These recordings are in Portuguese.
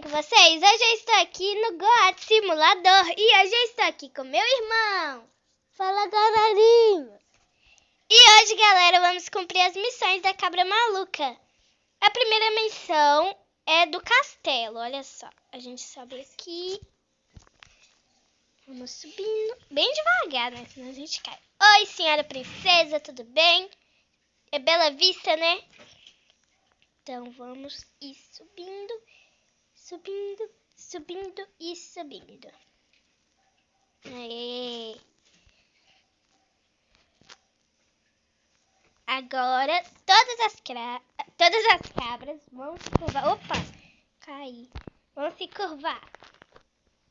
bem com vocês? Hoje eu estou aqui no Goat Simulador e hoje eu estou aqui com meu irmão. Fala, galerinha! E hoje, galera, vamos cumprir as missões da Cabra Maluca. A primeira missão é do castelo, olha só. A gente sobe aqui. Vamos subindo bem devagar, né? Senão a gente cai. Oi, senhora princesa, tudo bem? É Bela Vista, né? Então vamos ir subindo, subindo, subindo e subindo. Aê. Agora todas as, todas as cabras vão se curvar. Opa! Caí. Vão se curvar.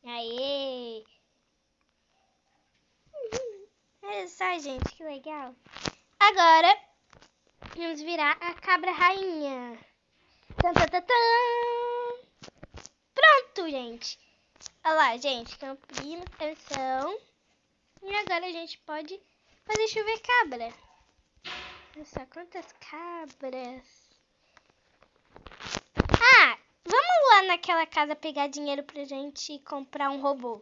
Aê! Olha só, gente, que legal. Agora Vamos virar a cabra rainha. Tan, tan, tan. Pronto, gente. Olha lá, gente. Cumprindo atenção. E agora a gente pode fazer chover cabra. Olha só quantas cabras. Ah, vamos lá naquela casa pegar dinheiro pra gente comprar um robô.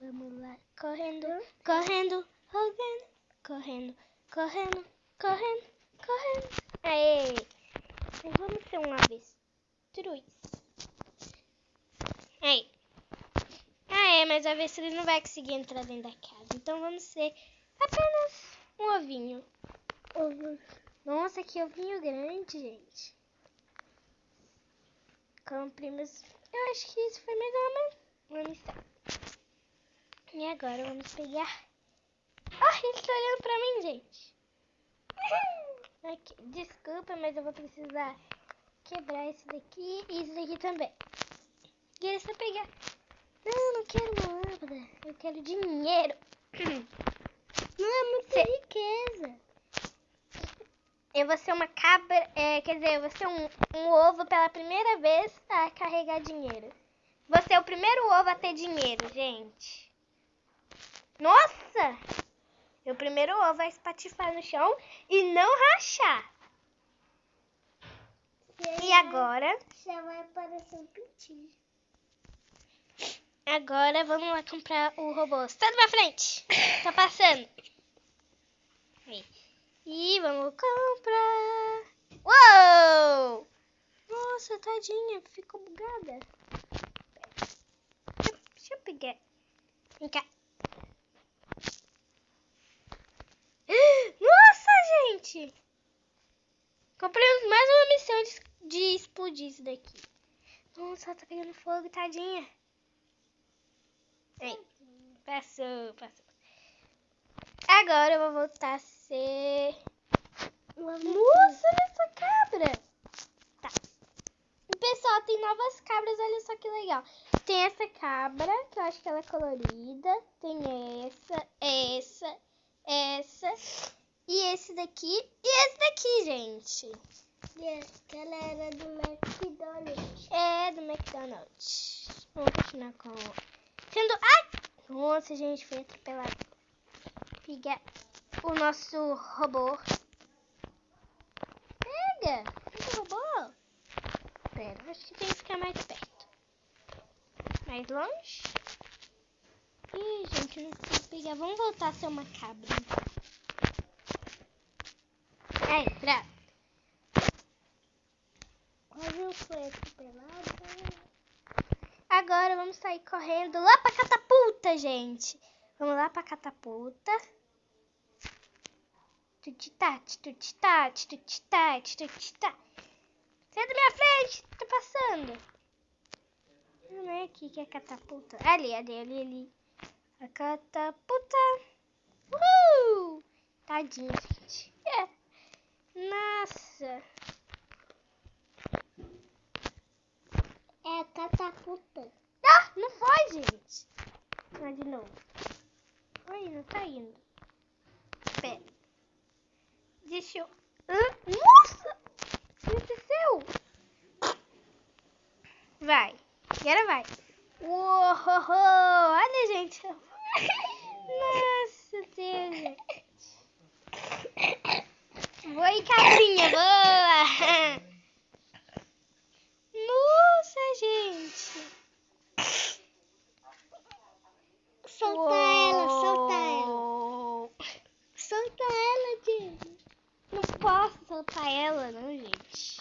Vamos lá, correndo, correndo, correndo, correndo. Correndo, correndo, correndo. Aê! Vamos ser um avestruz. Aí. Ah, é, mas o avestruz não vai conseguir entrar dentro da casa. Então vamos ser apenas um ovinho. Ovo. Nossa, que ovinho grande, gente. Comprimos. Eu acho que isso foi mais uma missão. E agora vamos pegar ah, ele tá olhando pra mim, gente. Aqui, desculpa, mas eu vou precisar quebrar esse daqui e esse daqui também. E eles vão pegar. Não, não quero uma lâmpada. Eu quero dinheiro. Não é muita riqueza. Eu vou ser uma cabra. É, quer dizer, eu vou ser um, um ovo pela primeira vez a carregar dinheiro. Vou ser o primeiro ovo a ter dinheiro, gente. Nossa! Meu primeiro ovo vai espatifar no chão e não rachar. E, agora? Já vai aparecer um pintinho. Agora vamos lá comprar o robô. Está na minha frente. Tá passando. E vamos comprar. Uou! Nossa, tadinha, ficou bugada. Deixa eu pegar. Vem cá. gente! Compramos mais uma missão de, de explodir isso daqui. Nossa, tá pegando fogo, tadinha. Ei, passou, passou. Agora eu vou voltar a ser... Nossa, essa cabra! Tá. Pessoal, tem novas cabras, olha só que legal. Tem essa cabra, que eu acho que ela é colorida. Tem essa, essa, essa e esse daqui e esse daqui, gente. E aquela era do McDonald's. É, do McDonald's. Vamos continuar com... Sendo... Ai! Nossa, gente, foi atropelado. Pega o nosso robô. Pega! Pega o robô. Pera, acho que tem que ficar mais perto. Mais longe. Ih, gente, não consigo pegar. Vamos voltar a ser uma cabra, então. Aí, pronto. Foi atropelado. Agora vamos sair correndo lá pra catapulta, gente. Vamos lá pra catapulta. Tutitate, tutitate, tutitate, tutitate. Sai da minha frente, tô passando. Não é aqui que é catapulta. Ali, ali, ali, ali. A catapulta. Uhul! Tadinho, gente. É. Nossa! É catapulta. Ah, não foi, gente. Vai de novo. Oi, não tá indo. Pera. Deixa eu... Nossa! O que aconteceu? Vai. Agora vai. Uou, olha, gente. Nossa, Deus. Oi, cabrinha, boa! gente. Solta Uou. ela, solta ela. Solta ela, gente. Não posso soltar ela, não, gente.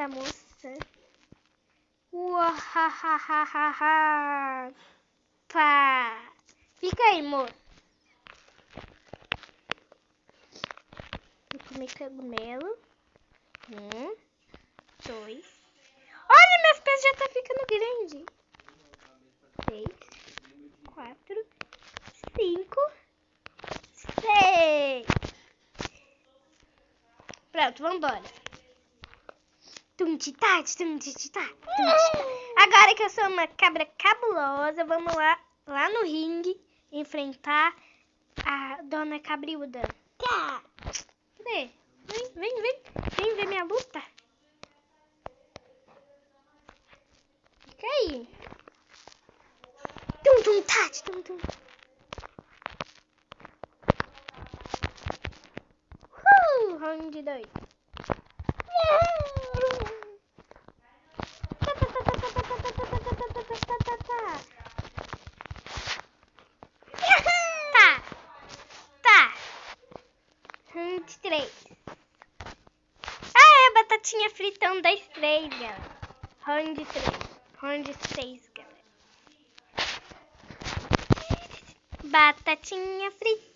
Da moça. Ua, ha, ha, ha, ha, ha. Pá. Fica aí, moço. Vou comer cogumelo. Um, dois. Olha, meus pés já tá ficando grande. Três, quatro, cinco, seis. Pronto, vambora. Tum-ti-tá, tum-ti-tá, tum-ti-tá. Agora que eu sou uma cabra cabulosa, vamos lá, lá no ringue enfrentar a dona Cabriúda. Tá. Cadê? Vem, vem, vem. Vem ver minha luta. Fica aí. Tum, tum, tá, tum, tum. Uh, round dois. Tá, um, dois, três, galera. Round três. Round seis, galera. Batatinha frita.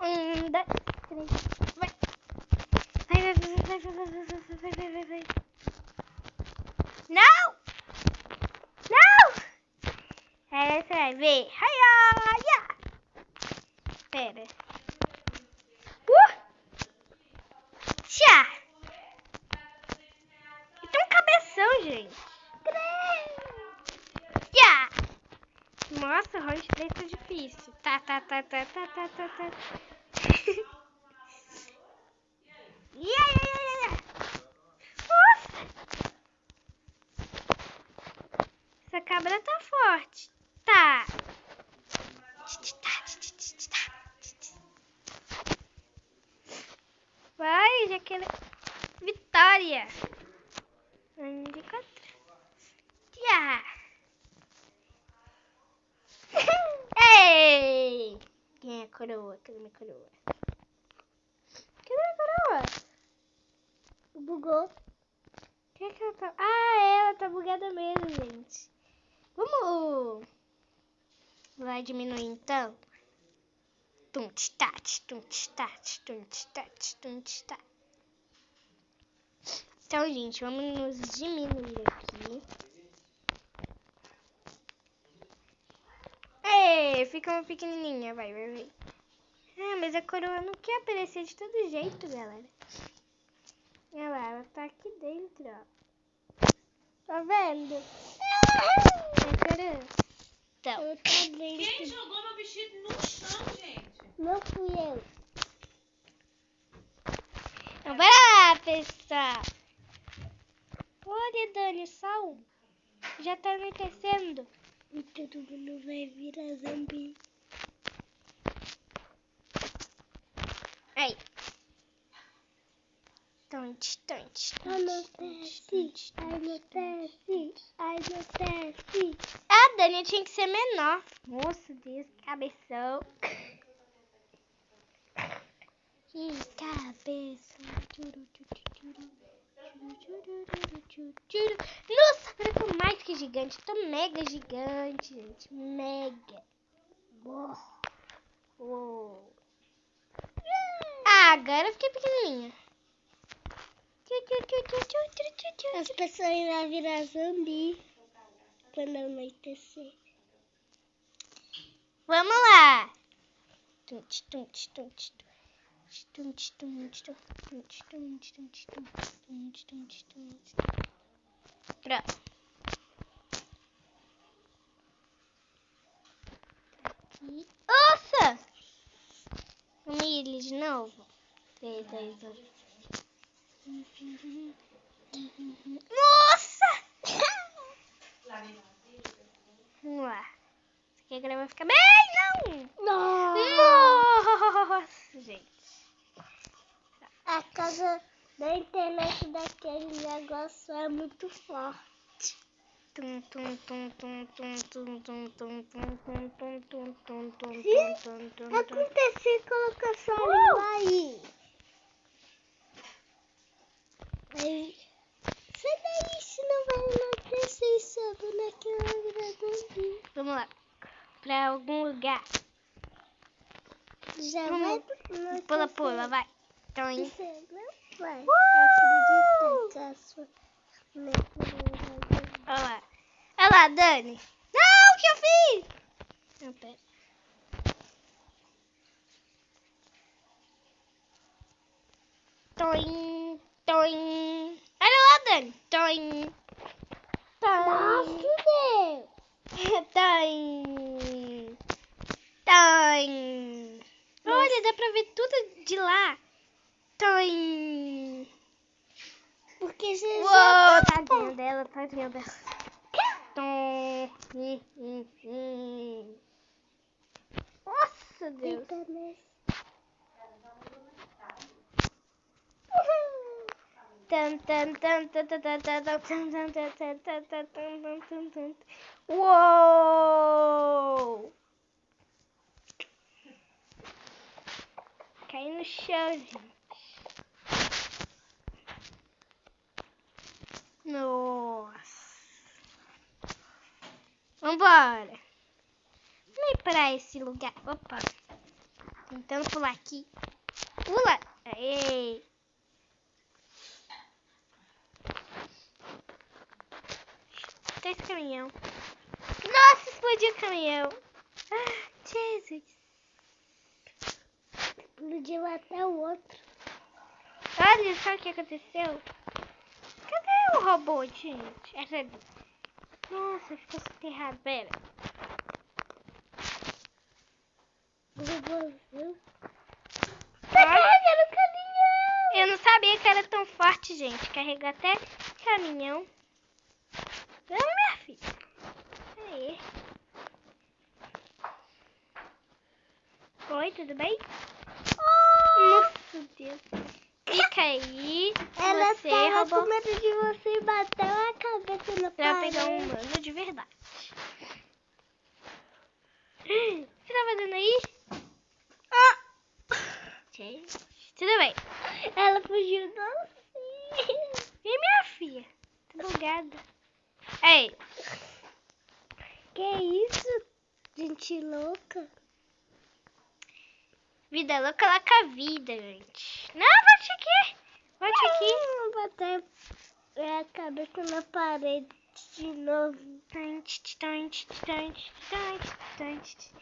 Um, dois, três. Vai. Vai, vai, vai, vai, vai, vai, vai, vai, vai, vai. Não! Não! Aí você vai ver. Haia! Ya! Pera. Uh! Tchá! E tem um cabeção, gente. Ya! Nossa, round 3 difícil. Tá, tá, tá, tá, tá, tá, tá, tá. Ya, ya, ya. Nossa! Essa cabra tá forte. Tá. Vai, Jaqueline. Vitória. Um de quatro. Já. Ei! Quem é a coroa? Cadê minha coroa? Cadê minha coroa? Bugou. Que é que ela tá... Ah, ela tá bugada mesmo, gente. Vamos... Vai diminuir então? Tum, tat, tum, tat, tum, tat, tum, tat. Então, gente, vamos nos diminuir aqui. Ei, fica uma pequenininha, vai, vai, vai. Ah, mas a coroa não quer aparecer de todo jeito, galera. Olha lá, ela tá aqui dentro, ó. Tá vendo? A coroa. Então, Eu tô Quem jogou meu vestido no chão, gente? Não fui eu. então bora lá, pessoal. Olha, Dani, sol. Já tá anoitecendo. E todo mundo vai virar zumbi. Aí. Tonte, tonte, Ai, meu teste. Ai, meu teste. Ai, meu teste. A Dani tinha que ser menor. Nossa, Deus, que cabeção. Que cabeça. Nossa, agora eu tô mais que gigante. Tô mega gigante, gente. Mega. Uou. Uou agora eu fiquei pequenininha. As pessoas irão virar zumbi quando anoitecer. Vamos lá! Pronto. Nossa! Vamos ir de novo. 3, 2, 1. Nossa! Vamos lá. Isso aqui agora vai ficar bem, não! Nossa. Nossa, gente. A casa da internet daquele negócio é muito forte. Tum, tum, tum, tum, tum, tum, tum, tum, tum, tum, tum, tum, tum, tum, Sim. tum, tum, tum. Aconteceu colocar sua língua aí. Sai daí, senão vai enlouquecer e sobe naquela gradãozinha. Vamos lá. Pra algum lugar. Já Vamos. vai. Pula, pula, vai. Então, hein? Você não vai Uh! acreditar que a sua Olha lá. Olha lá, Dani. Não, o que eu fiz? Não, pera. Toim, toim. Nossa, Toim. Deus! Toim. Toim. Olha, dá pra ver tudo de lá. Toim. Porque você Uou, já tá tadinha dela, tadinha dela. Tom. Uou! Cai no chão, gente. Nossa. Vambora. Vamos ir pra esse lugar. Opa. Tentando pular aqui. Pula. Aê. Esse caminhão. Nossa, explodiu o caminhão. Ah, Jesus. Explodiu até o outro. Olha só o que aconteceu. Cadê o robô, gente? É sério. Nossa, ficou soterrado. Pera. O robôzão. Tá carregando o caminhão! Eu não sabia que era tão forte, gente. Carregou até caminhão. Vamos, minha filha. Aí. Oi, tudo bem? Nossa, Deus. Fica aí. Ela você, tava robô. com medo de você e bateu a cabeça no Pra pegar um humano de verdade. Você tá fazendo aí? Ah! Gente, tudo bem. Ela fugiu docinho. E minha filha? Tô bugada. Ei, Que isso? Gente louca. vida louca lá com a vida, gente. Não, volte aqui. Volte aqui. Vou bater a cabeça na parede de novo. Tante, tante, tante, tante, tante.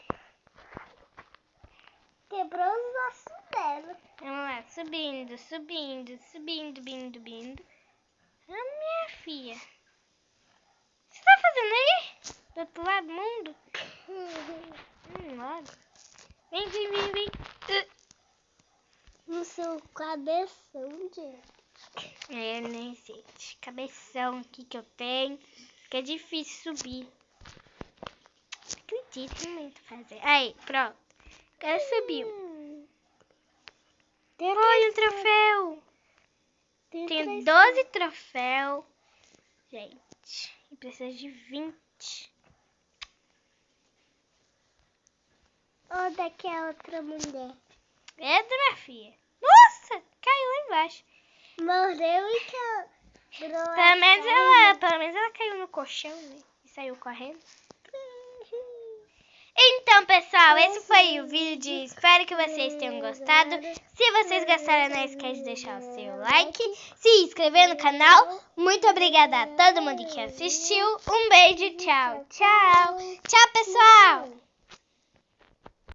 Quebrou os ossos dela. Vamos lá, subindo, subindo, subindo, bindo, bindo. Ah, minha filha. O fazendo aí? Do outro lado do mundo? Logo. Vem, vem, vem, vem. No seu cabeção, gente. É, nem sei. Esse Cabeção aqui que eu tenho. Que é difícil subir. Acredito muito fazer. Aí, pronto. Agora subiu. Hum. Tem Olha um troféu. Tem três- 12 troféus. Gente, precisa de 20. Ou daquela outra mulher. É minha filha. Nossa, caiu lá embaixo. Morreu e quebrou a Pelo menos ela, pelo menos ela caiu no colchão, né? E saiu correndo. Então, pessoal, esse foi o vídeo. Espero que vocês tenham gostado. Se vocês gostaram, não esquece de deixar o seu like, se inscrever no canal. Muito obrigada a todo mundo que assistiu. Um beijo, tchau, tchau. Tchau, pessoal.